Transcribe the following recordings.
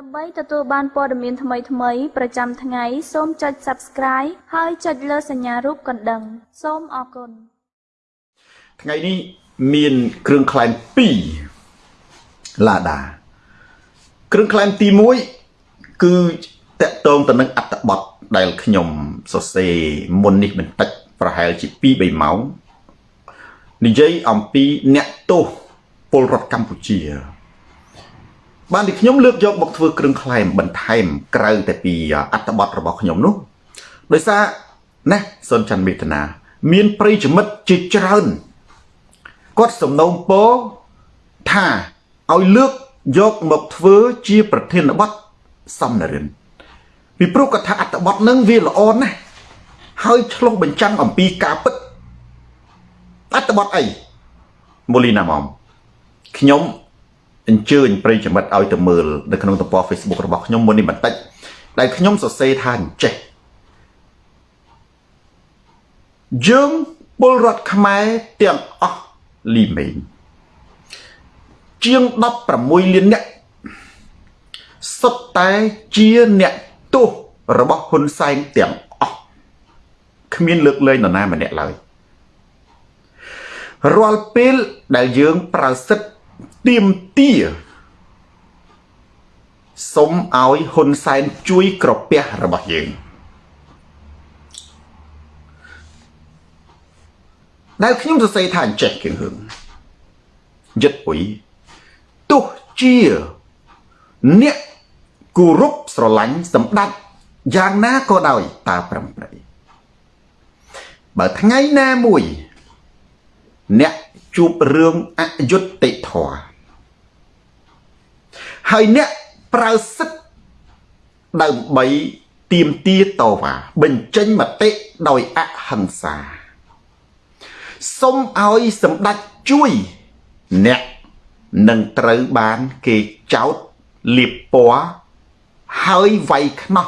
ដើម្បីទទួលបានព័ត៌មានថ្មីៗប្រចាំថ្ងៃសូមចុច Subscribe ហើយចុចលើសញ្ញារូបកណ្ដឹង សូមអរគុណថ្ងៃនេះមានគ្រឿងក្លែង2ឡាដាគ្រឿងក្លែងទី1គឺតកតងទៅនឹងអត្តបទដែលខ្ញុំសរសេរមុននេះបន្តិចប្រហែលជា2 3ម៉ោងនិយាយអំពីអ្នកទោសពលរដ្ឋកម្ពុជា បានទីខ្ញុំលើកយកមកធ្វើគ្រឿងក្លែមបន្ថែមក្រៅតែពីអត្តបទរបស់ខ្ញុំនោះដោយសារណាសុនច័ន្ទមេតនាមានប្រិយមិត្តជាច្រើនគាត់សំណូមពរថាឲ្យលើកយកមកធ្វើជាប្រធានបទសំណរិនពីព្រោះគាត់ថាអត្តបទនឹងវាល្អណាស់ហើយឆ្លុះបញ្ចាំងអំពីការពិតអត្តបទអីមូលីណាម៉មខ្ញុំ អញ្ជើញប្រិយមិត្តឲ្យទៅមើលនៅក្នុងទំព័រ Facebook របស់ខ្ញុំមុននេះបន្តិចដែលខ្ញុំសរសេរថាអញ្ចេះយើងពលរដ្ឋខ្មែរទាំងអស់លីមេងជាង16លានអ្នកសុទ្ធតែជាអ្នកទោសរបស់ហ៊ុនសែនទាំងអស់គ្មានលើកលែងនរណាម្នាក់ឡើយរាល់ពេលដែលយើងប្រើសិទ្ធ ទៀមទាសុំឲ្យហ៊ុនសែនជួយក្រពះរបស់យើងដែលខ្ញុំសរសេរថាអញ្ចេះគៀងហឹងយិតអុយទោះជាអ្នកគោរពស្រឡាញ់សម្ដេចយ៉ាងណាក៏ដោយតាប្រំប្រៃបើថ្ងៃណាមួយ អ្នកជួបរឿងអយុត្តិធម៌ ហើយអ្នកប្រើសិទ្ធដើម្បីទៀមទាតវ៉ាបញ្ចេញមតិដោយអហិង្សាសុំឲ្យសម្ដេចជួយអ្នកនឹងត្រូវបានគេចោតលៀបពណ៌ហើយវាយខ្នោះ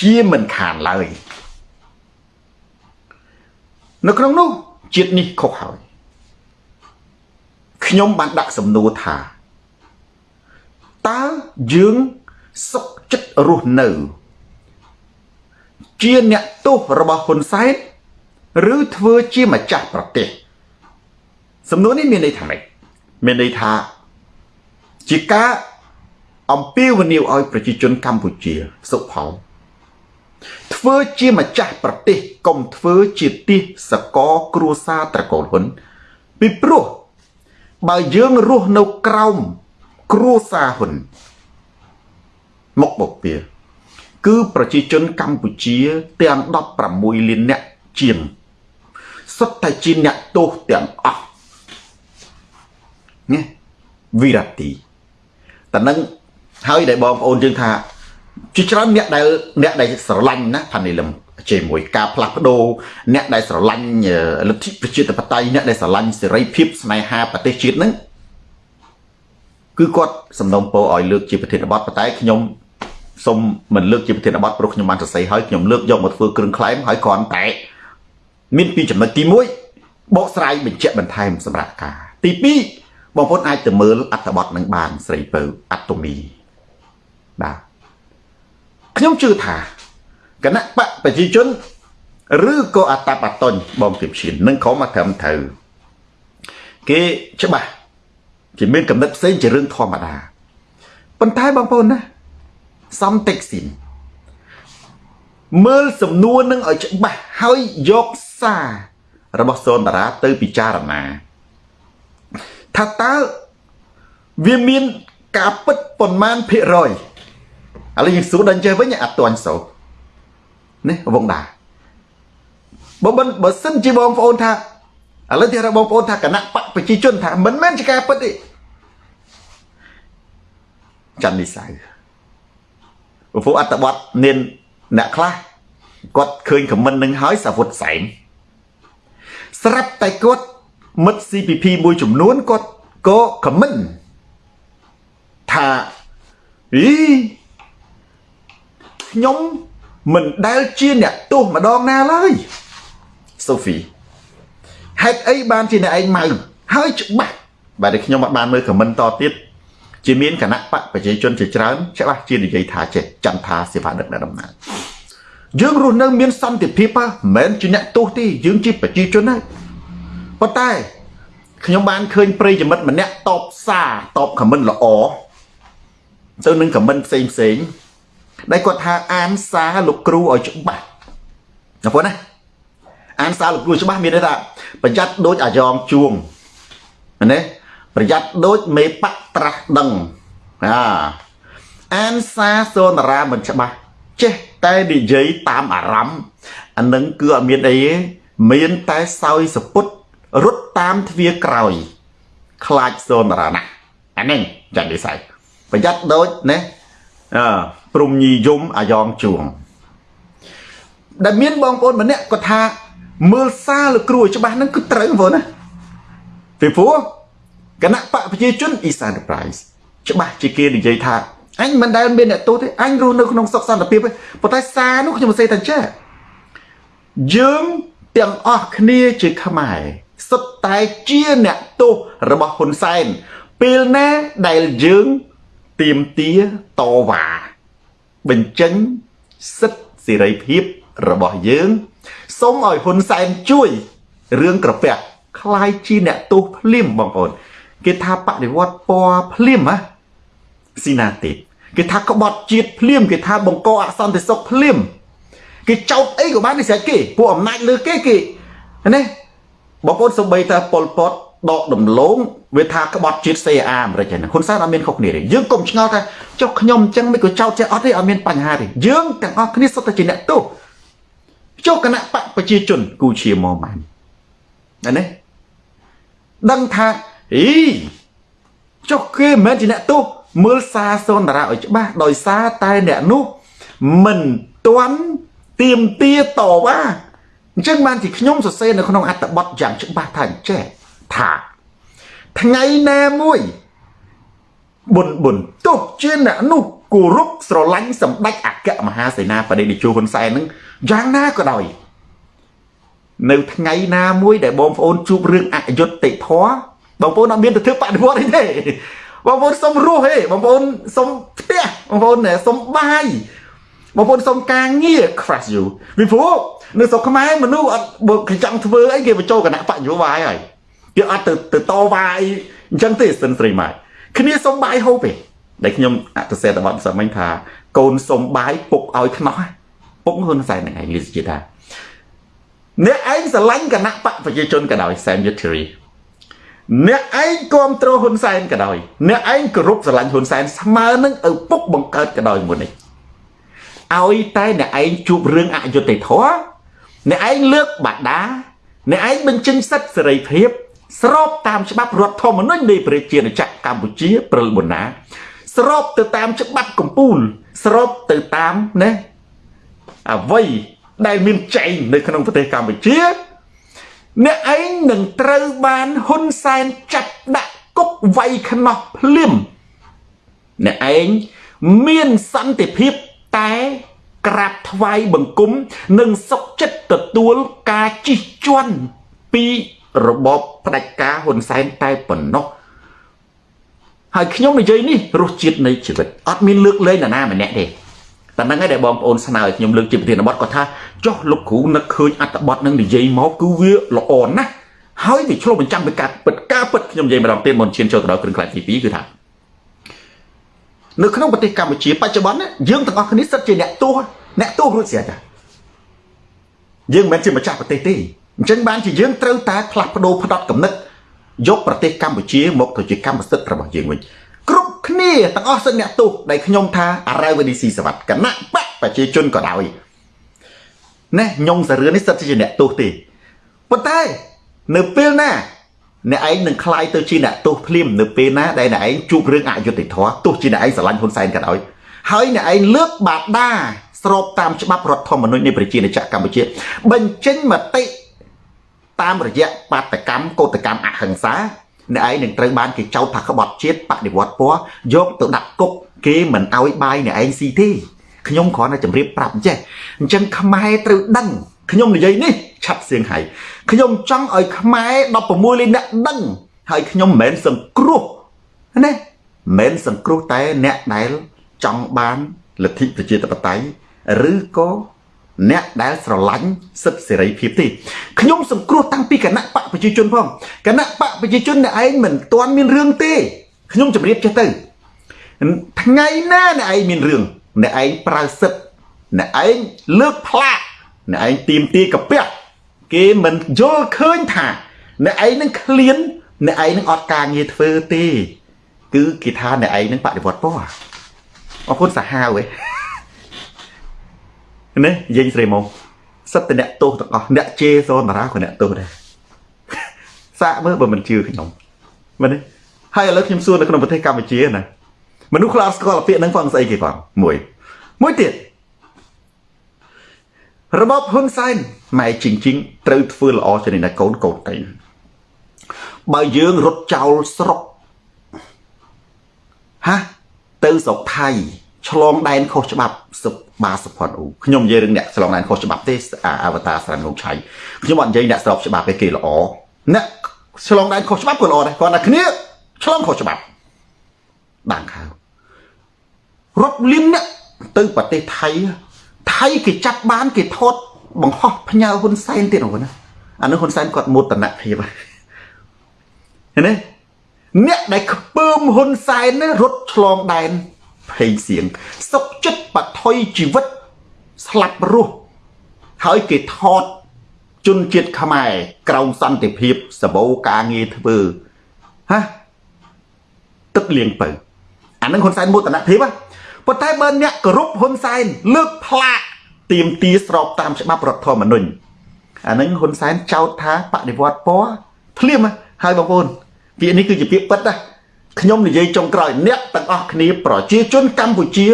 ជាមិនខានឡើយនៅក្នុងនោះជាតិនេះខុសហើយខ្ញុំបានដាក់សំណួរថា តើយើងសុខចិត្តរស់នៅ ជាអ្នកទោសរបស់ហ៊ុនសែនឬធ្វើជាម្ចាស់ប្រទេសសំណួរនេះមានន័យថាម៉េចមានន័យថាជាការអំពាវនាវឲ្យប្រជាជនកម្ពុជាសុខផលធ្វើជាម្ចាស់ប្រទេសកុំធ្វើជាទាសសកគ្រួសារត្រកូលហ៊ុនពីព្រោះបើយើងរស់នៅក្រោម គ្រួសារហ៊ុនមកបពៀគឺប្រជាជនកម្ពុជាទាំង16លានអ្នកជាងសុទ្ធតែជាអ្នកទោសទាំងអស់ណាវិរតិតនឹងហើយដែលបងប្អូនយើងថាជាច្រើនអ្នកដែលអ្នកដែលស្រឡាញ់ណាផានីលឹមជាមួយការផ្លាស់ប្ដូរអ្នកដែលស្រឡាញ់លទ្ធិប្រជាធិបតេយ្យអ្នកដែលស្រឡាញ់សេរីភាពស្នេហាប្រទេសជាតិហ្នឹង គឺគាត់សំណូមពរឲ្យលើកជាប្រធានបទប៉ុន្តែខ្ញុំសូមមិនលើកជាប្រធានបទព្រោះខ្ញុំបានសរសេរហើយខ្ញុំលើកយកមកធ្វើគ្រឿងក្លែមហើយគ្រាន់តែមានពីចំណុចទី1បកស្រាយបញ្ជាក់បន្ថែមសម្រាប់ការ ទី2បងប្អូនអាចទៅមើលអត្ថបទនឹងបានស្រីពៅអត្តមីបាទខ្ញុំជឿថាគណៈបកប្រជាជនឬក៏អតបតញ្ញបងគៀបឈាននឹងក្រុមអត្រឹមត្រូវគេច្បាស់ គេមានកំណត់ផ្សេងជារឿងធម្មតាប៉ុន្តែបងប្អូនណាសំតិចស៊ីនមើលសំណួរនឹងឲ្យច្បាស់ហើយយកសាររបស់សូនតារាទៅពិចារណាថាតើវាមានការពិតប៉ុន្មានភាគរយឥឡូវយើងសួរដល់ចេះវិញអត់ទាញសោនេះវងដាបើមិនបើសិនជាបងប្អូនថាឥឡូវទីរបងប្អូនថាគណៈបក ប្រជាជនថាមិនមែនជាការពិតទេច័ន្ទនិសៅពពួកអត្តបទមានអ្នកខ្លះគាត់ឃើញខមមិននឹងហើយសាវុតសែងស្រាប់តែគាត់មិត្ត CPP មួយចំនួនគាត់ក៏ខមមិនថាអីខ្ញុំមិនដែលជាអ្នកទោសម្ដងណាឡើយសូហ្វីហេតុអីបានជាអ្នកឯងម៉ៅ ហើយច្បាស់បាទខ្ញុំអត់បានមើលខមមិនតទៀតជាមានគណៈបកប្រជាជនជាច្រើនច្បាស់ជានិយាយថាចេះចន្ទថាសេវាដឹកដំណើរយើងរស់នៅមានសន្តិភាពមិនមែនជាអ្នកទោសទេយើងជាប្រជាជនហើយប៉ុន្តែខ្ញុំបានឃើញប្រិយមិត្តម្នាក់តបសារតបខមមិនល្អទៅនឹងខមមិនផ្សេងផ្សេងដែលគាត់ថាអានសារលោកគ្រូឲ្យច្បាស់ណាបងណាអានសារលោកគ្រូច្បាស់មានន័យថាប្រយ័ត្នដូចអាយ៉ងជួង ណាប្រយ័ត្នដូចមេបកត្រាស់ដឹងអាអានសារសូនរាមិនច្បាស់ចេះតែនិយាយតាមអារម្មណ៍អានឹងគឺអត់មានអីទេមានតែសោយសពុតរត់តាមទ្វារក្រោយ ខ្លាចសូនរាណាអានេះចាត់និស័យប្រយ័ត្នដូចណាអឺព្រំញីយំអាយ៉ងជួងដែលមានបងប្អូនម្នាក់គាត់ថាមើលសារលោកគ្រូច្បាស់ហ្នឹងគឺត្រូវបងណា ពីព្រោះគណៈបកប្រជាជន East Enterprise ច្បាស់ជាគេនិយាយថាអញមិនដែលមានអ្នកទោសទេអញរស់នៅក្នុងសុខសន្តិភាពទេប៉ុន្តែសារនោះខ្ញុំសរសេរថាចេះយើងទាំងអស់គ្នាជាខ្មែរសុទ្ធតែជាអ្នកទោសរបស់ហ៊ុនសែនពេលណាដែលយើងទៀមទាតវ៉ាបញ្ចេញសិទ្ធិសេរីភាពរបស់យើងសូមឲ្យហ៊ុនសែនជួយរឿងក្រពះ คล้ายជាអ្នកទោសភ្លាមបងប្អូនគេថាបដិវត្តពណ៌ភ្លាមហ៎ស៊ីណាទេគេថាក្បត់ជាតិភ្លាមគេថាបង្កអសន្តិសុខភ្លាមគេចោតអីក៏បាននេះស្រេចគេពួកអំណាចលើគេគេណាបងប្អូនសំបីតាប៉ុលពតដកដំឡូងវាថាក្បត់ជាតិ CA អាមេរិកហ្នឹងហ៊ុនសែនអត់មានខុសគ្នាទេយើងកុំឆ្ងល់ថាចុះខ្ញុំអញ្ចឹងមិនក៏ចោតចេះអត់ទេអត់មានបញ្ហាទេយើងទាំងអស់គ្នាសុទ្ធតែជាអ្នកទោសចុះគណៈបកប្រជាជនគូជាមកម៉ានណានេះ ដឹងថាអីចុះគេមិនមែនជាអ្នកទោសមើលសារសូនតារាឲ្យច្បាស់ដោយសារតែអ្នកនោះមិនទាន់ទៀមទាតវ៉ាអញ្ចឹងបានជាខ្ញុំសរសេរនៅក្នុងអត្ថបទយ៉ាងច្បាស់ថាចេះថាថ្ងៃណាមួយបុនបុនទោះជាអ្នកនោះគោរពស្រឡាញ់សម្ដេចអគ្គមហាសេនាបតីតេជោហ៊ុនសែននឹងយ៉ាងណាក៏ដោយ នៅថ្ងៃណាមួយដែលបងប្អូនជួបរឿងអយុត្តិធម៌បងប្អូនអត់មានទៅធ្វើបដិវត្តអីទេបងប្អូនសុំរស់ទេបងប្អូនសុំផ្ទះបងប្អូនសុំបាយបងប្អូនសុំការងារ crash you ពីព្រោះនៅស្រុកខ្មែរមនុស្សអត់បើគេចង់ធ្វើអីគេបញ្ចូលគណៈបច្ចុប្បន្នហើយគេអត់ទៅទៅតវ៉ាអីអញ្ចឹងទេសិនស្រីម៉ែគ្នាសុំបាយហូបទេដែលខ្ញុំអត្តសេតបတ်សមិញថាកូនសុំបាយពុកឲ្យខ្នោះពុកហ៊ុនសែនហ្នឹងឯងលីសជាថា អ្នកឯងស្រឡាញ់គណៈបកប្រជាជនក៏ដោយសែមយុទ្ធរីអ្នកឯងគ្រប់គ្រងហ៊ុនសែនក៏ដោយអ្នកឯងគោរពស្រឡាញ់ហ៊ុនសែនស្មើនឹងឪពុកបង្កើតក៏ដោយមុននេះឲ្យតែអ្នកឯងជួបរឿងអយុត្តិធម៌អ្នកឯងលើកបាដាអ្នកឯងបញ្ចេញសិទ្ធិសេរីភាពស្របតាមច្បាប់រដ្ឋធម្មនុញ្ញនៃប្រជាណាចក្រកម្ពុជាព្រិលប៊ុនណា ស្របទៅតាមច្បាប់កម្ពុជាស្របទៅតាមណាអ្វី ដែលមានចែងនៅក្នុងប្រទេសកម្ពុជា អ្នកឯងនឹងត្រូវបានហ៊ុនសែនចាប់ដាក់គុកវាយខ្នោះភ្លាមអ្នកឯងមានសន្តិភាពតែក្រាបថ្វាយបង្គំនិងសុខចិត្តទទួលការជិះជាន់ពីរបបផ្ដាច់ការហ៊ុនសែនតែប៉ុណ្ណោះហើយខ្ញុំនិយាយនេះរសជាតិនៃជីវិតអត់មានលើកលែងនរណាម្នាក់ទេ តែហ្នឹងហើយដែលបងប្អូនស្នើឲ្យខ្ញុំលើកជាប្រធានបទគាត់ថាចុះលោកគ្រូនឹកឃើញអត្ថបទនឹងនិយាយមកគឺវាល្អណាស់ហើយវាឆ្លុះបញ្ចាំងពីការពិតការពិតខ្ញុំនិយាយម្ដងទៀតមុនឈានចូលទៅដល់គ្រឿងខ្លែងទី2គឺថានៅក្នុងប្រទេសកម្ពុជាបច្ចុប្បន្នយើងទាំងអស់គ្នាសិតជាអ្នកទោសអ្នកទោសរួចស្រេចចាយើងមិនមែនជាម្ចាស់ប្រទេសទេអញ្ចឹងបានជាយើងត្រូវតែផ្លាស់ប្ដូរផ្ដត់កំណត់យកប្រទេសកម្ពុជាមកទៅជាកម្មសិទ្ធិរបស់យើងវិញ គ្រប់គ្នាទាំងអស់សិនអ្នកទោសដែលខ្ញុំថាអារ៉ាវឌីស៊ីសវັດគណៈបកប្រជាជនក៏ដោយណែញងសារឿននេះសិតជាអ្នកទោសទេប៉ុន្តែនៅពេលណាអ្នកឯងនឹងคลายទៅជាអ្នកទោសភ្លាមនៅពេលណាដែលអ្នកឯងជួបរឿងអយុត្តិធម៌ទោះជាអ្នកឯងស្រឡាញ់ហ៊ុនសែនក៏ដោយហើយអ្នកឯងលើកបាដាស្របតាមច្បាប់រដ្ឋធម្មនុញ្ញនៃប្រជាណាចក្រកម្ពុជាបញ្ចេញមតិតាមរយៈបាតកម្មកោតកម្មអហិង្សា អ្នកឯងនឹងត្រូវបានគេចោទថាក្បត់ជាតិបដិវត្តពណ៌យកទៅដាក់គុកគេមិនអោយបាយអ្នកឯងស៊ីទេខ្ញុំគ្រាន់តែជម្រាបប្រាប់អញ្ចេះអញ្ចឹងខ្មែរត្រូវដឹងខ្ញុំនិយាយនេះឆាប់សៀងហៃខ្ញុំចង់ឲ្យខ្មែរ16លានអ្នកដឹងហើយខ្ញុំមិនមែនសង្គ្រោះណាមិនសង្គ្រោះតែអ្នកដែលចង់បានលទ្ធិប្រជាធិបតេយ្យឬក៏ អ្នកដែលស្រឡាញ់សិទ្ធិសេរីភាពទេខ្ញុំសង្គ្រោះតាំងពីគណៈបកប្រជាជនផងគណៈបកប្រជាជនអ្នកឯងមិនទាន់មានរឿងទេខ្ញុំជម្រាបចេះទៅថ្ងៃណាអ្នកឯងមានរឿងអ្នកឯងប្រើសិទ្ធិអ្នកឯងលើកផ្លាកអ្នកឯងទៀមទាកាពះគេមិនយល់ឃើញថា អ្នកឯងនឹងឃ្លានអ្នកឯងនឹងអត់ការងារធ្វើទេ គឺគេថាអ្នកឯងនឹងបដិវត្តពណ៌អរគុណសាហាវឯង នេះនិយាយស្រីមកសិតតែអ្នកទោសទាំងអស់អ្នកជេរសនតារាក៏អ្នកទោសដែរសាកមើលបើមិនជឿខ្ញុំមែនទេហើយឥឡូវខ្ញុំសួរនៅក្នុងប្រទេសកម្ពុជាណាមនុស្សខ្លះស្គាល់ពាក្យហ្នឹងផងស្អីគេផងមួយមួយទៀតរបបហ៊ុនសែនម៉ែជីងជីងត្រូវធ្វើល្អជាងនេះណាកូនកូនតែបើយើងរត់ចោលស្រុកហាទៅស្រុកថៃ ឆ្លងដែនខុសច្បាប់សុបាសុផុនអ៊ូខ្ញុំនិយាយរឿងអ្នកឆ្លងដែនខុសច្បាប់ទេអវតារស្រានងឆៃខ្ញុំអត់និយាយអ្នកស្របច្បាប់ទេគេល្អអ្នកឆ្លងដែនខុសច្បាប់ក៏ល្អដែរគាត់តែគ្នាឆ្លងខុសច្បាប់ដាំងខៅរត់លៀមអ្នកទៅប្រទេសថៃថៃគេចាប់បានគេថតបង្ហោះផ្ញើហ៊ុនសែនទៀតអូណាអានោះហ៊ុនសែនគាត់មោទនភាពហ្នឹងឃើញទេអ្នកដែលខ្ពើមហ៊ុនសែនរត់ឆ្លងដែន ភ័យសៀងសុកចិត្តបថុយជីវិតស្លាប់រស់ហើយគេថតជនជាតិខ្មែរក្រោមសន្តិភាពសបោការងារធ្វើហ៎ទឹកលៀងពៅអានឹងហ៊ុនសែនមោទនភាពប៉ុន្តែបើអ្នកគោរពហ៊ុនសែនលើកផ្លាកទៀមទាស្របតាមច្បាប់រដ្ឋធម្មនុញ្ញអានឹងហ៊ុនសែនចោទថាបដិវត្តពណ៌ភ្លាមហើយបងប្អូនពាក្យនេះគឺជាពាក្យពិតណា ខ្ញុំនិយាយចុងក្រោយអ្នកទាំងអស់គ្នាប្រជាជនកម្ពុជា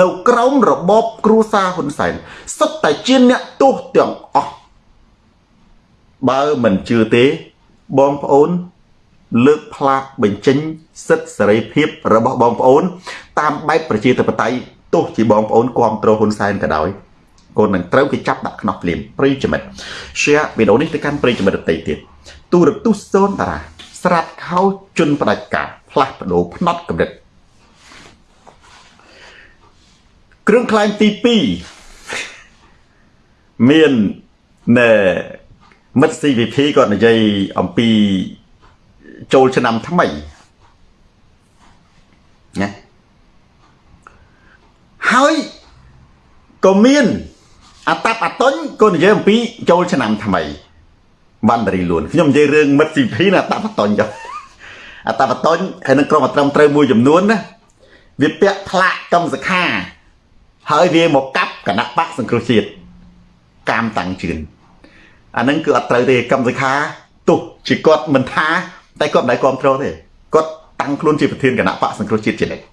នៅក្រោមរបបគ្រួសារហ៊ុនសែនសុទ្ធតែជាអ្នកទោសទាំងអស់បើមិនជឿទេបងប្អូន លើកផ្លាកបញ្ចេញសិទ្ធិសេរីភាពរបស់បងប្អូន តាមបែបប្រជាធិបតេយ្យទោះជាបងប្អូនគ្រប់គ្រងហ៊ុនសែនក៏ដោយកូននឹងត្រូវគេចាប់ដាក់ខ្នោះភ្លាមប្រិយមិត្ត share វីដេអូនេះទៅកាន់ប្រិយមិត្តដទៃទៀតទូរទស្សន៍សូនតារាស្រាត់ខោជន់ផ្ដាច់ការ ផ្លាស់ប្ដូរផ្នត់កម្រិតគ្រឿងខ្លែងទី2មានណែមិត្ត CVP គាត់និយាយអំពីចូលឆ្នាំថ្មីណាហើយក៏មានអតាប់អតុញក៏និយាយអំពីចូលឆ្នាំថ្មីបានរីលួនខ្ញុំនិយាយរឿងមិត្ត CVP ណាអតាប់អតុញចុះ អតបតញ្ញហើយនឹងក្រុមអត្រឹមត្រូវមួយចំនួនណាវាពាក់ផ្លាកកម្មសខាហើយវាមកកាប់គណៈបកសង្គ្រោះជាតិកាមតាំងជឿនអាហ្នឹងគឺអត់ត្រូវទេកម្មសខាទោះជាគាត់មិនថា តែគាត់មិនដែលគ្រប់គ្រងទេគាត់តាំងខ្លួនជាប្រធានគណៈបកសង្គ្រោះជាតិជានិច្ច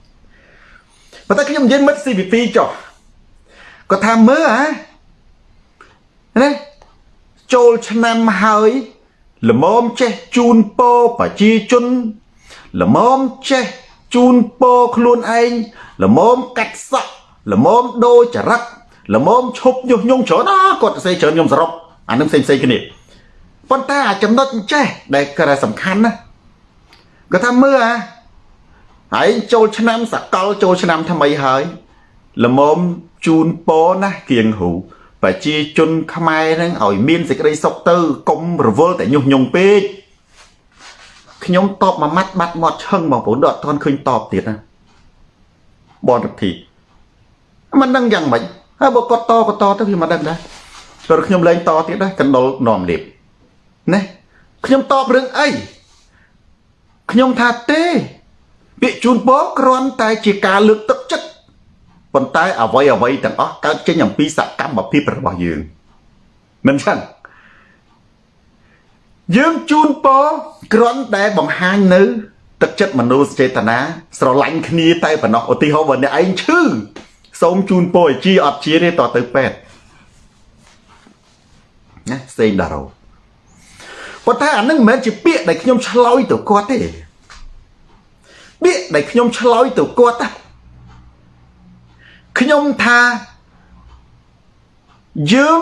ប៉ុន្តែខ្ញុំនិយាយមិត្ត CVP ចុះគាត់ថាមើលហ៎ណាចូលឆ្នាំហើយល្មមចេះជូនពោប្រជាជន ល្មមចេះជូនពោខ្លួនឯងល្មមកាត់សក់ល្មមដូរចរិតល្មមឈប់ញុះញង់ច្រើនណាគាត់ទៅសេច្រើនខ្ញុំសរុបអានឹងផ្សេងផ្សេងគ្នាប៉ុន្តែអាចំណុចចេះដែលគាត់សំខាន់ណាគាត់ថាមើលអាហើយចូលឆ្នាំសកលចូលឆ្នាំថ្មីហើយល្មមជូនពោណាគៀងហ៊ូប្រជាជនខ្មែរនឹងឲ្យមានសេចក្តីសុខទៅកុំរវល់តែញុះញង់ពេក ខ្ញុំតបមួយម៉ាត់បាត់មាត់ឈឹងបងប្អូនដល់អត់ទាន់ឃើញតបទៀតណាបនរធីមិនដឹងយ៉ាងម៉េចហើយបើគាត់តក៏តទៅវាមិនដឹងដែរព្រោះខ្ញុំលែងតទៀតដែរកណ្ដុលនាំលៀបណាខ្ញុំតបរឿងអីខ្ញុំថាទេពាក្យជូនពរគ្រាន់តែជាការលើកទឹកចិត្តប៉ុន្តែអ្វីអ្វីទាំងអស់កើតចេញអំពីសកម្មភាពរបស់យើងមិនចឹង យើងជូនពរគ្រាន់តែបង្ហាញនៅ ទឹកចិត្តមនោសចេតនាស្រឡាញ់គ្នាតែប៉ុណ្ណោះឧទាហរណ៍បើអ្នកឯងឈឺសូមជូនពរឲ្យជាអត់ជាទេតទៅពេទ្យណាសេងដារ៉ូប៉ុន្តែអានឹងមិនមែនជាពាក្យដែលខ្ញុំឆ្លើយទៅគាត់ទេពាក្យដែលខ្ញុំឆ្លើយទៅគាត់ណាខ្ញុំថាយើង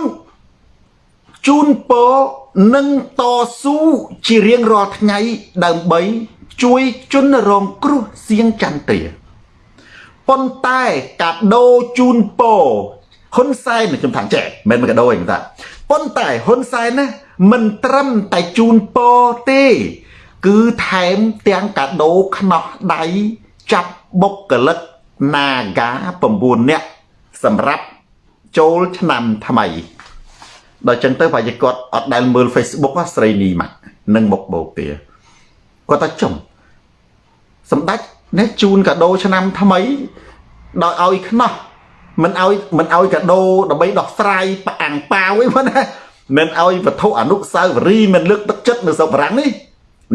ជូនពរនឹងតស៊ូជារៀងរាល់ថ្ងៃដើម្បីជួយជនរងគ្រោះសៀងចន្ទ្រាប៉ុន្តែកាដូជូនពោហ៊ុនសែនខ្ញុំថាចេះមិនមែនកាដូឯងតាប៉ុន្តែហ៊ុនសែនណាមិនត្រឹមតែជូនពោទេ គឺថែមទាំងកាដូខ្នោះដៃចាប់បុគ្គលិក Naga 9នាក់សម្រាប់ចូលឆ្នាំថ្មី ដល់ចឹងទៅប្រហែលគាត់អត់ដែលមើល Facebook ស្រីនីម៉ាក់នឹងមុខបោកទេគាត់ថាចំសម្ដេចនេះជូនកាដូឆ្នាំថ្មីដោយឲ្យខ្នោះមិនឲ្យមិនឲ្យកាដូដើម្បីដោះស្រាយប្រអាំងប៉ាវឯងណាមិនឲ្យវត្ថុអនុស្សាវរីយ៍មិនលើកទឹកចិត្តនៅស្រុកបារាំងនេះ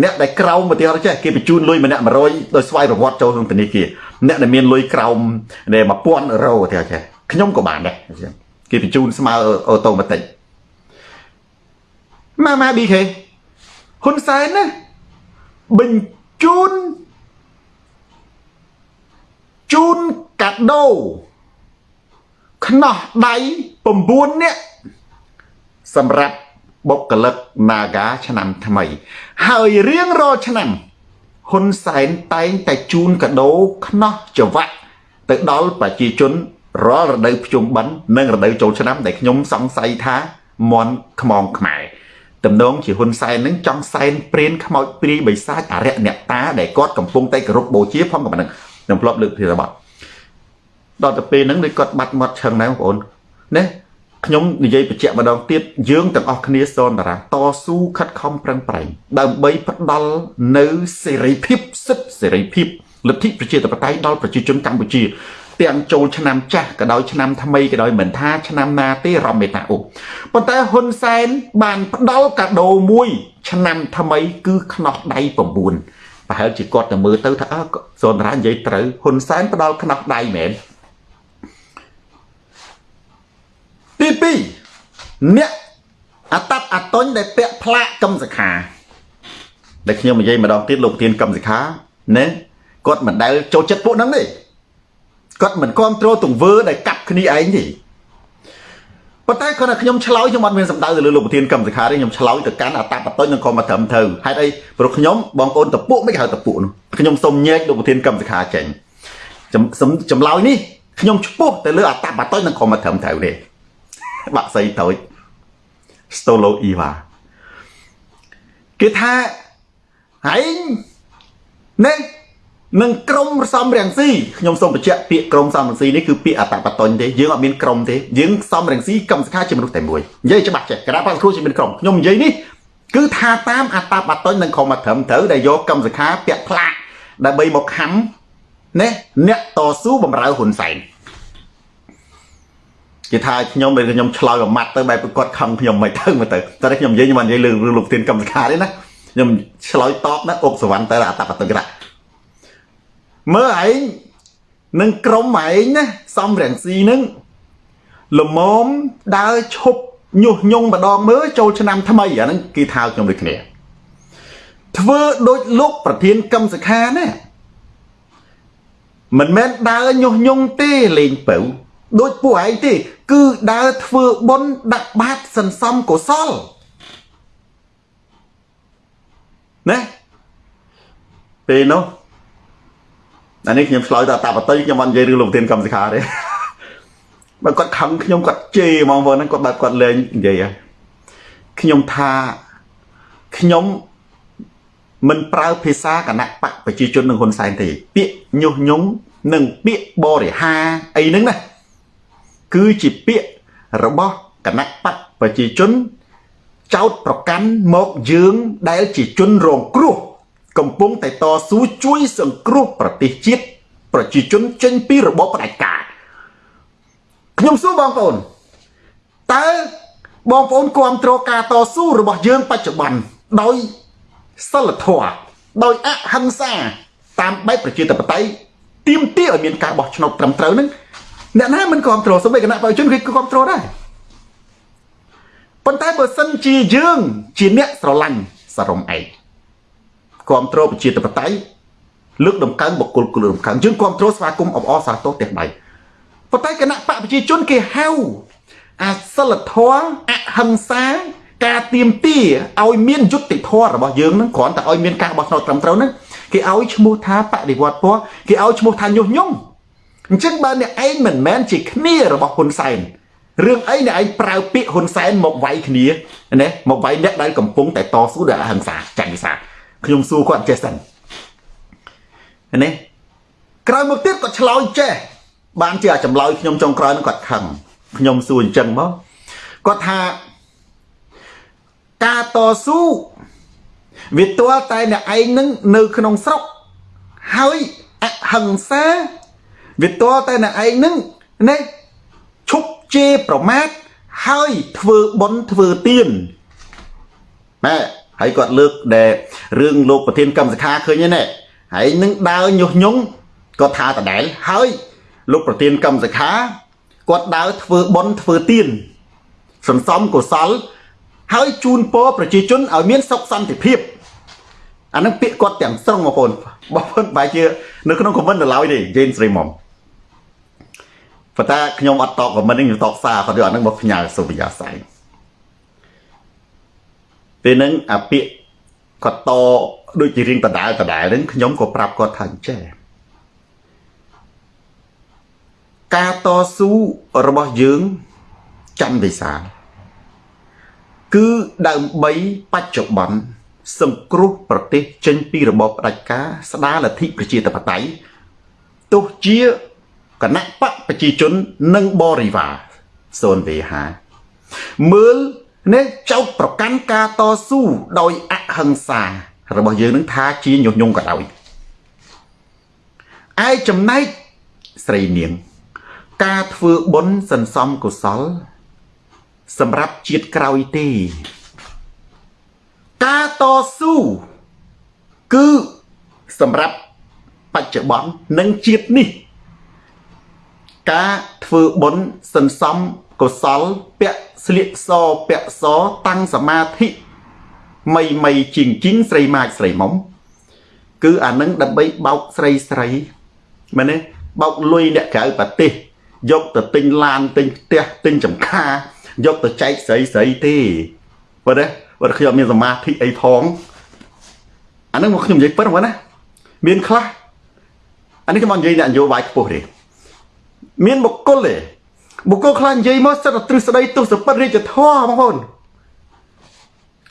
អ្នកដែលក្រោមឧទាហរណ៍ចេះគេបញ្ជូនលុយម្នាក់100ដោយស្វ័យប្រវត្តិចូលក្នុងធនាគារអ្នកដែលមានលុយក្រោម1000អឺរ៉ូឧទាហរណ៍ចេះខ្ញុំក៏បានដែរគេបញ្ជូនស្មើអូតូម៉ាទិក ម៉ាម៉ា BK ហ៊ុនសែនណាបញ្ជូនជូនកាដូខ្នោះដៃ9នាក់សម្រាប់បុគ្គលិក Naga ឆ្នាំថ្មី ហើយរៀងរាល់ឆ្នាំហ៊ុនសែនតែងតែជូនកាដូខ្នោះចង្វាក់ទៅដល់ប្រជាជនរាល់រដូវភ្ជុំបិណ្ឌនិងរដូវចូលឆ្នាំដែលខ្ញុំសង្ស័យថាមន់ខ្មងខ្មែរ តំណងជាហ៊ុនសែននឹងចង់សែនព្រានខ្មោចព្រាយបិសាចអរិយអ្នកតាដែលគាត់កំពុងតែគោរពបូជាផងក៏ប៉ុណ្ណឹងខ្ញុំធ្លាប់លើកពីរបស់ដល់ទៅពេលហ្នឹងដូចគាត់បាត់មាត់ឆឹងដែរបងប្អូនណាខ្ញុំនិយាយបញ្ជាក់ម្ដងទៀតយើងទាំងអស់គ្នាសនតារាតស៊ូខិតខំប្រឹងប្រែងដើម្បីផ្ដល់នៅសេរីភាពសិទ្ធិសេរីភាពលទ្ធិប្រជាធិបតេយ្យដល់ប្រជាជនកម្ពុជា ទាំងចូលឆ្នាំចាស់ក៏ដោយឆ្នាំថ្មីក៏ដោយមិនថាឆ្នាំណាទេរំមេតាអ៊ុប៉ុន្តែហ៊ុនសែនបានផ្ដល់កាដូមួយ ឆ្នាំថ្មីគឺខ្នោះដៃ9ប្រហែលជាគាត់ទៅមើលទៅថាអើសូនរានិយាយត្រូវហ៊ុនសែនផ្ដល់ខ្នោះដៃមែនទី2អ្នកអតតអតុញដែលពាក់ផ្លាកកម្មសខាដែលខ្ញុំនិយាយម្ដងទៀតលោកប្រធានកម្មសខាណាគាត់មិនដែលចូលចិត្តពួកហ្នឹងទេ គាត់មិនគ្រប់គ្រងទង្វើដែលកាប់គ្នាឯងទេប៉ុន្តែគាត់ថាខ្ញុំឆ្លើយខ្ញុំអត់មានសម្ដៅទៅលើលោកប្រធានកម្មសខាទេខ្ញុំឆ្លើយទៅកាន់អតបតុញនឹងក៏មកត្រឹមត្រូវហេតុអីព្រោះខ្ញុំបងប្អូនតពួកមិនហៅតពួកនោះខ្ញុំសូមញែកលោកប្រធានកម្មសខាចេញចម្លើយនេះខ្ញុំឈ្មោះទៅលើអតបតុញនឹងក៏មកត្រឹមត្រូវទេបាក់សៃតូច Stolo Eva គេថាឯងនេះ នឹងក្រមសំរងស៊ីខ្ញុំសូមបញ្ជាក់ពាក្យក្រមសំរងស៊ីនេះគឺពាក្យអតបតញ្ញទេយើងអត់មានក្រមទេយើងសំរងស៊ីកម្មសខាជាមនុស្សតែមួយនិយាយច្បាស់ចេះគណៈបាសគ្រូជាមានក្រមខ្ញុំនិយាយនេះគឺថាតាមអតបតញ្ញនឹងខំមកត្រឹមត្រូវដែលយកកម្មសខាពាក់ផ្លាកដើម្បីមកខំណាអ្នកតស៊ូបំរើហ៊ុនសែនគេថាខ្ញុំពេលខ្ញុំឆ្លើយមួយម៉ាត់ទៅបែបគាត់ខឹងខ្ញុំមិនទៅមកទៅតែខ្ញុំនិយាយខ្ញុំមិននិយាយលើរឿងលោកទានកម្មសខាទេណាខ្ញុំឆ្លើយតបណាអុកសវណ្ណទៅអតបតញ្ញ មើលឯងនឹងក្រុមឯងណាសំរងស៊ីនឹងលមមដើរឈប់ញុះញង់ម្ដងមើលចូលឆ្នាំថ្មីអាហ្នឹងគេថាខ្ញុំដូចគ្នាធ្វើដូចលោកប្រធានកឹមសខាណាមិនមែនដើរញុះញង់ទេលេងបើដូចពួកឯងទេ គឺដើរធ្វើបុណ្យដាក់បាតសន្សំកុសលណាពេលនោះ អានេះខ្ញុំឆ្លើយទៅតាបតីខ្ញុំអត់និយាយរឿងលោកប្រធានកម្មសិក្ខាទេបើគាត់ខឹងខ្ញុំគាត់ជេរហ្មងបងហ្នឹងគាត់បែបគាត់លេងនិយាយហ៎ខ្ញុំថាខ្ញុំមិនប្រើភាសាគណៈបកប្រជាជននឹងហ៊ុនសែនទេ ពាក្យញុះញង់និងពាក្យបរិហាអីហ្នឹងណាគឺជាពាក្យរបស់គណៈបកប្រជាជនចោតប្រកាន់មកយើងដែលជាជនរងគ្រោះ កំពុងតែតស៊ូជួយសង្គ្រោះប្រទេសជាតិប្រជាជនចេញពីរបបផ្ដាច់ការខ្ញុំសួរបងប្អូនតើបងប្អូនគ្រប់គ្រងការតស៊ូរបស់យើងបច្ចុប្បន្នដោយសិលធម៌ដោយអហិង្សាតាមបែបប្រជាធិបតេយ្យទាមទារឲ្យមានការបោះឆ្នោតត្រឹមត្រូវនឹងអ្នកណាមិនគ្រប់គ្រងសូម្បីគណៈប្រជាជនគេគ្រប់គ្រងដែរប៉ុន្តែបើសិនជាយើង ជាអ្នកស្រឡាញ់សរំឯក គ្រប់គ្រងប្រជាធិបតេយ្យលើកដំកើងបុគ្គលគលដំកើងយើងគ្រប់គ្រងស្វាគមន៍អបអរសាទរផ្ទះដៃប៉ុន្តែគណៈបកប្រជាជនគេហៅអាសិលធម៌អហិង្សាការទៀមទាឲ្យមានយុត្តិធម៌របស់យើងនឹងគ្រាន់តែឲ្យមានការបោះឆ្នោតត្រឹមត្រូវហ្នឹងគេឲ្យឈ្មោះថាបដិវត្តពណ៌គេឲ្យឈ្មោះថាញុះញង់អញ្ចឹងបើអ្នកឯងមិនមែនជាគ្នារបស់ហ៊ុនសែនរឿងអីអ្នកឯងប្រើពាក្យហ៊ុនសែនមកវាយគ្នាណាមកវាយអ្នកដែលកំពុងតែតស៊ូដោយអហិង្សាចាញ់វិសា ខ្ញុំសួរគាត់ចេះសិនណាក្រោយមកទៀតគាត់ឆ្លើយចេះបានជាចម្លើយខ្ញុំចុងក្រោយនឹងគាត់ខឹងខ្ញុំសួរអញ្ចឹងមកគាត់ថាការតស៊ូវាទាល់តែអ្នកឯងនឹងនៅក្នុងស្រុកហើយអហិង្សាវាទាល់តែអ្នកឯងនឹងណាឈប់ជេរប្រមាថហើយធ្វើបន់ធ្វើទៀនណែ ហើយគាត់លើកដែលរឿងលោកប្រធានកម្មសខាឃើញទេណែហើយនឹងដើរញុះញង់គាត់ថាដដែលហើយលោកប្រធានកម្មសខាគាត់ដើរធ្វើបន់ធ្វើទៀនសន្សំកុសល ហើយជូនពរប្រជាជនឲ្យមានសុខសន្តិភាពអានឹងពាក្យគាត់ទាំងស្រុងបងប្អូនបងប្អូនបែរជានៅក្នុងខមមិនដល់ឡើយទេយេនស្រីមុំប៉ុន្តែខ្ញុំអត់តបខមមិននេះខ្ញុំតបសារគាត់យកអានឹងមកផ្ញើសុវិយាស័យ ពេលហ្នឹងអាពាក្យគាត់តដូចជារៀងដដែលដដែលហ្នឹងខ្ញុំក៏ប្រាប់គាត់ថាអញ្ចេះការតស៊ូរបស់យើងច័ន្ទវិសាលគឺដើម្បីបច្ចុប្បន្នសង្គ្រោះប្រទេសចេញពីរបបផ្ដាច់ការស្ដារលទ្ធិប្រជាធិបតេយ្យទោះជាគណៈបកប្រជាជននិងបរិវារសូនវេហាមើល នេះចោតប្រកាន់ការតស៊ូដោយអហិង្សា របស់យើងនឹងថាជាញុះញង់ក៏ដោយឯចំណែកស្រីនាង ការធ្វើបុណ្យសន្សំកុសល សម្រាប់ជាតិក្រោយទេ ការតស៊ូគឺសម្រាប់បច្ចុប្បន្ននិងជាតិនេះ ការធ្វើបុណ្យសន្សំ កុសលពាក់ស្លៀកសពាក់សតាំងសមាធិមីមីជីងជីងស្រីម៉ាចស្រីមុំគឺអានឹងដើម្បីបោកស្រីស្រីមែនទេបោកលុយអ្នកក្រៅប្រទេសយកទៅទិញឡានទិញផ្ទះទិញចំការយកទៅចែកស្រីស្រីទេបើទេបើខ្ញុំមានសមាធិអីផងអានឹងមកខ្ញុំនិយាយពិតហ្នឹងណាមានខ្លះអានេះខ្ញុំមកនិយាយអ្នកនយោបាយខ្ពស់ទេមានបុគ្គលទេ បុគ្គលខ្លះនិយាយមកសិតតែទ្រឹស្ដីទស្សពិតរាជធម៌បងប្អូន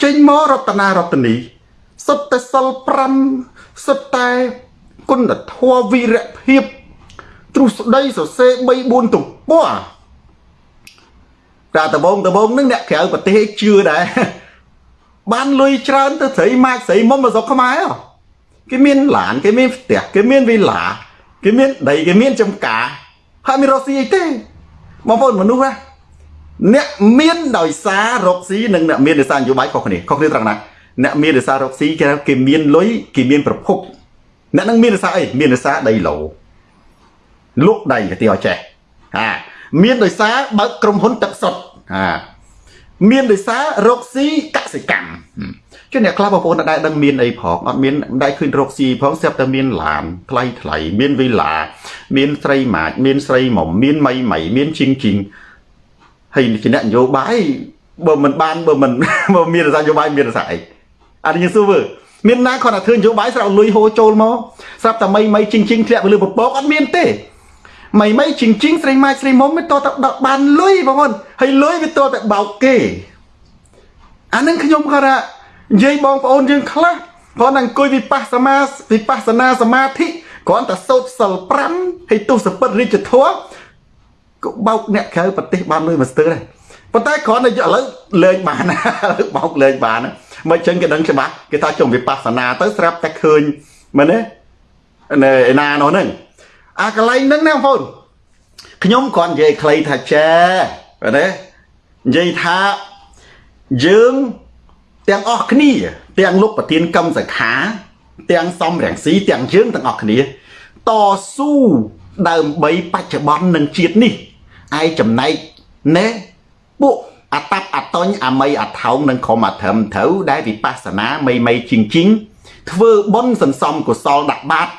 ចេញមករតនារតនីសុទ្ធតែសិល5សុទ្ធតែគុណធម៌វីរភាពទ្រឹស្ដីសរសេរ3 4ទំព័រតែដបងដបងនឹងអ្នកក្រៅប្រទេសជឿដែរបានលុយច្រើនទៅស្រីម៉ាច់ស្រីមុំមកស្រុកខ្មែរគេមានឡានគេមានផ្ទះគេមានវីឡាគេមានដីគេមានចំការហើយមានរកស៊ីអីទេ បងប្អូនមនុស្សណាអ្នកមានដោយសាររកស៊ីនិងអ្នកមានដោយសារនយោបាយខុសគ្នាខុសគ្នាត្រង់ណាអ្នកមានដោយសាររកស៊ីគេគេមានលុយគេមានប្រភពអ្នកនឹងមានដោយសារអីមានដោយសារដីឡូលក់ដីទៅឲ្យចេះហាមានដោយសារបើកក្រុមហ៊ុនទឹកសុទ្ធហាមានដោយសាររកស៊ីកសិកម្ម chứ អ្នកខ្លះបងប្អូនដែលដឹងមានអីផងអត់មានដែលឃើញរកស៊ីផងស្រាប់តែមានឡានថ្លៃថ្លៃមានវីឡា មានស្រីម៉ាចមានស្រីមុំមានមីមីមានជីងជីងហើយជាអ្នកនយោបាយបើមិនបានបើមិនបើមានរសារនយោបាយមានរសារអីអត់យើងសួរមើលមានណាគាត់តែធ្វើនយោបាយស្រាប់លុយហូរចូលមកស្រាប់តែមីមីជីងជីងធ្លាក់ទៅលើពពកអត់មានទេមីមីជីងជីងស្រីម៉ាចស្រីមុំវាតតដល់បានលុយបងប្អូនហើយលុយវាតតែបោកគេអានឹងខ្ញុំគាត់ថា និយាយបងប្អូនយើងខ្លះគ្រាន់តែអង្គុយវិបស្សនាវិបស្សនាសមាធិគ្រាន់តែសូត្រសិល5ហើយទុសពិតរាជធម៌ក៏បោកអ្នកក្រៅប្រទេសបានលុយមកស្ទើរដែរប៉ុន្តែគ្រាន់តែឥឡូវលេងបានឥឡូវបោកលេងបានមិនចឹងគេដឹងច្បាស់គេថាចុំវិបស្សនាទៅស្រាប់តែឃើញមែនទេនៅឯណានោះហ្នឹងអាកន្លែងហ្នឹងណាបងប្អូនខ្ញុំគ្រាន់និយាយខ្លីថាចែមែនទេនិយាយថាយើង ទាំងអស់គ្នា ទាំងលោកប្រធានកម្មសខា ទាំងសំរងស៊ីទាំងយើងទាំងអស់គ្នាតស៊ូដើម្បីបច្ចុប្បន្ននឹងជាតិនេះឯចំណែកណែពួកអតាប់អតញអមីអថោងនិងខំអធឹមត្រូវដែលវិបស្សនាមីមីជីងជីងធ្វើបុណ្យសន្សំកុសលដាក់បាត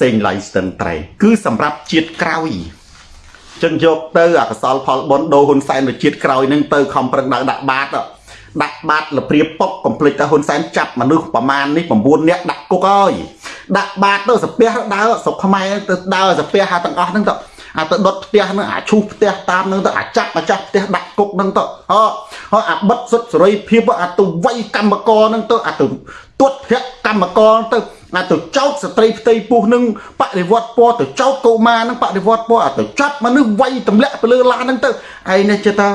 សេងឡៃស្ទឹងត្រែងគឺសម្រាប់ជាតិក្រោយចឹងយកទៅអកុសលផលបុណ្យដូរហ៊ុនសែនទៅជាតិក្រោយនឹងទៅខំប្រឹងដាក់ដាក់បាត ដាក់បាតលព្រាពុកកំភ្លេចតែហ៊ុនសែនចាប់មនុស្សប្រមាណនេះ9នាក់ដាក់គុកហើយដាក់បាតទៅសាពះដើរស្រុកខ្មែរទៅដើរសាពះអាទាំងអស់ហ្នឹងទៅអាទៅដុតផ្ទះហ្នឹងអាឈូសផ្ទះតាមហ្នឹងទៅអាចាប់អាចាស់ផ្ទះដាក់គុកហ្នឹងទៅហ៎ហើយអាបិទសុទ្ធសេរីភាពអាទៅវាយកម្មករហ្នឹងទៅអាទៅទួតភ័ក្រកម្មករទៅអាទៅចោតស្ត្រីផ្ទៃពោះហ្នឹងបដិវត្តពណ៌ទៅចោតកុមារហ្នឹងបដិវត្តពណ៌អាទៅចាប់មនុស្សវាយទម្លាក់ទៅលើឡានហ្នឹងទៅឯនេះចេះតា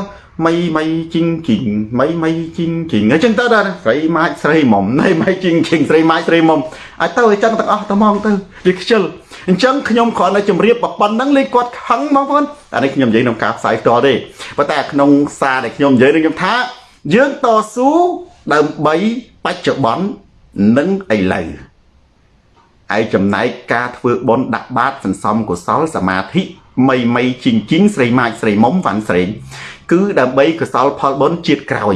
ម៉ៃម៉ៃជីងជីងម៉ៃម៉ៃជីងជីងអញ្ចឹងទៅដល់ស្រីម៉ាច់ស្រីមុំណៃម៉ៃជីងជីងស្រីម៉ាច់ស្រីមុំឲ្យទៅអញ្ចឹងទាំងអស់ទៅហ្មងទៅវាខ្ជិលអញ្ចឹងខ្ញុំគ្រាន់តែជម្រាបប៉ុណ្្នឹងលេងគាត់ខឹងបងប្អូនអានេះខ្ញុំនិយាយក្នុងការផ្សាយផ្ទាល់ទេប៉ុន្តែក្នុងសារដែលខ្ញុំនិយាយនឹងខ្ញុំថា យើងតស៊ូដើម្បីបច្ចុប្បន្ននិងឥឡូវឯចំណែកការធ្វើបុណ្យដាក់បាតសន្សំកុសលសមាធិមីមីជីងជីងស្រីម៉ាច់ស្រីមុំវ៉ាន់ស្រេង គឺដើម្បីកុសលផលបុណ្យជាតិក្រោយ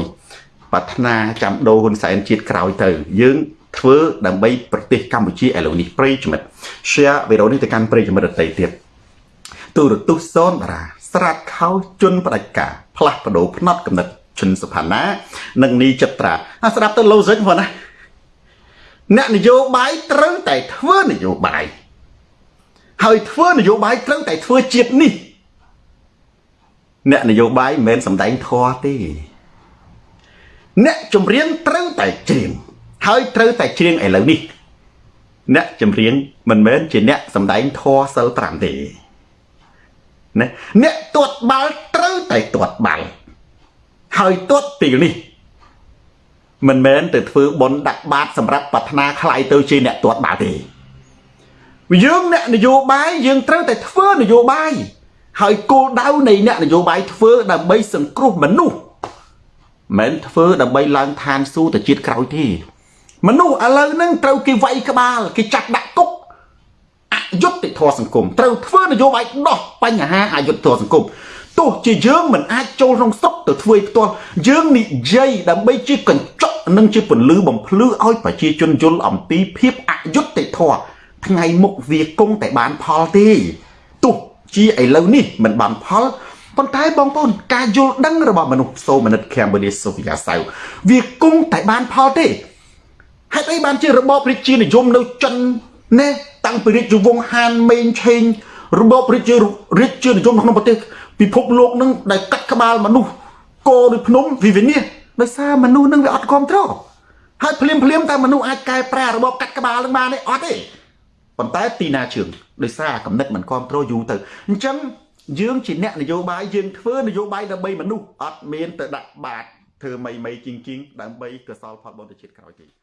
ប្រាថ្នាចាំដូរហ៊ុនសែនជាតិក្រោយទៅ យើងធ្វើដើម្បីប្រទេសកម្ពុជាឥឡូវនេះប្រិយមិត្ត share វីដេអូនេះទៅកាន់ប្រិយមិត្តដទៃទៀតទូរទស្សន៍សូនតារាស្រាតខោជន់ផ្ដាច់ការផ្លាស់ប្ដូរផ្នត់កំណត់ឈុនសុផាណា និងនីចិត្រាអាស្ដាប់ទៅ logic ផងណាអ្នកនយោបាយត្រូវតែធ្វើនយោបាយហើយធ្វើនយោបាយត្រូវតែធ្វើជាតិនេះ អ្នកនយោបាយមិនមែនសំដែងធေါ်ទេអ្នកចម្រៀងត្រូវតែច្រៀងហើយត្រូវតែច្រៀងឥឡូវនេះ អ្នកចម្រៀងមិនមែនជាអ្នកសំដែងធေါ်សិល5ទេណាអ្នកទាត់បាល់ត្រូវតែទាត់បាល់ហើយទាត់ទីនេះមិនមែនទៅធ្វើបន់ដាក់បាតសម្រាប់ប្រាថ្នាខ្លាយទៅជាអ្នកទាត់បាល់ទេយើងអ្នកនយោបាយយើងត្រូវតែធ្វើនយោបាយ ហើយគោលដៅនៃអ្នកនយោបាយធ្វើដើម្បីសង្គ្រោះមនុស្សមិនធ្វើដើម្បីឡើងឋានសួគ៌ទៅជាតិក្រោយទេមនុស្សឥឡូវហ្នឹងត្រូវគេវាយក្បាលគេចាប់ដាក់គុកអយុត្តិធម៌សង្គមត្រូវធ្វើនយោបាយដោះបញ្ហាអយុត្តិធម៌សង្គមទោះជាយើងមិនអាចចូលក្នុងស្រុកទៅធ្វើផ្ទាល់យើងនិយាយដើម្បីជាកញ្ចក់និងជាពន្លឺបំភ្លឺឲ្យប្រជាជនយល់អំពីភាពអយុត្តិធម៌ថ្ងៃមុខវាគង់តែបានផលទេទោះ ជាឥឡូវនេះមិនបានផលប៉ុន្តែបងប្អូនការយល់ដឹងរបស់មនុស្សសូមនិតខេមបូឌីសូហ្វីយ៉ាសៅវាគង់តែបានផលទេហេតុអីបានជារបបរាជានិយមនៅចិនណែតាំងពីរាជវង្សហានមេងឆេងរបបរាជារាជានិយមក្នុងប្រទេសពិភពលោកនឹងដែលកាត់ក្បាលមនុស្សកោដូចភ្នំវិវិនិសដោយសារមនុស្សនឹងវាអត់គ្រប់គ្រងហើយភ្លាមភ្លាមតែមនុស្សអាចកែប្រែរបបកាត់ក្បាលនឹងបានទេអត់ទេ ប៉ុន្តែទីណាជឿងដោយសារកំណត់មិនគ្រប់គ្រងយូរទៅអញ្ចឹងយើងជាអ្នកនយោបាយយើងធ្វើនយោបាយដើម្បីមនុស្សអត់មានទៅដាក់បាតធ្វើមីមីជីងជីងដើម្បីកសលផលបុណ្យជាតិក្រោយទេ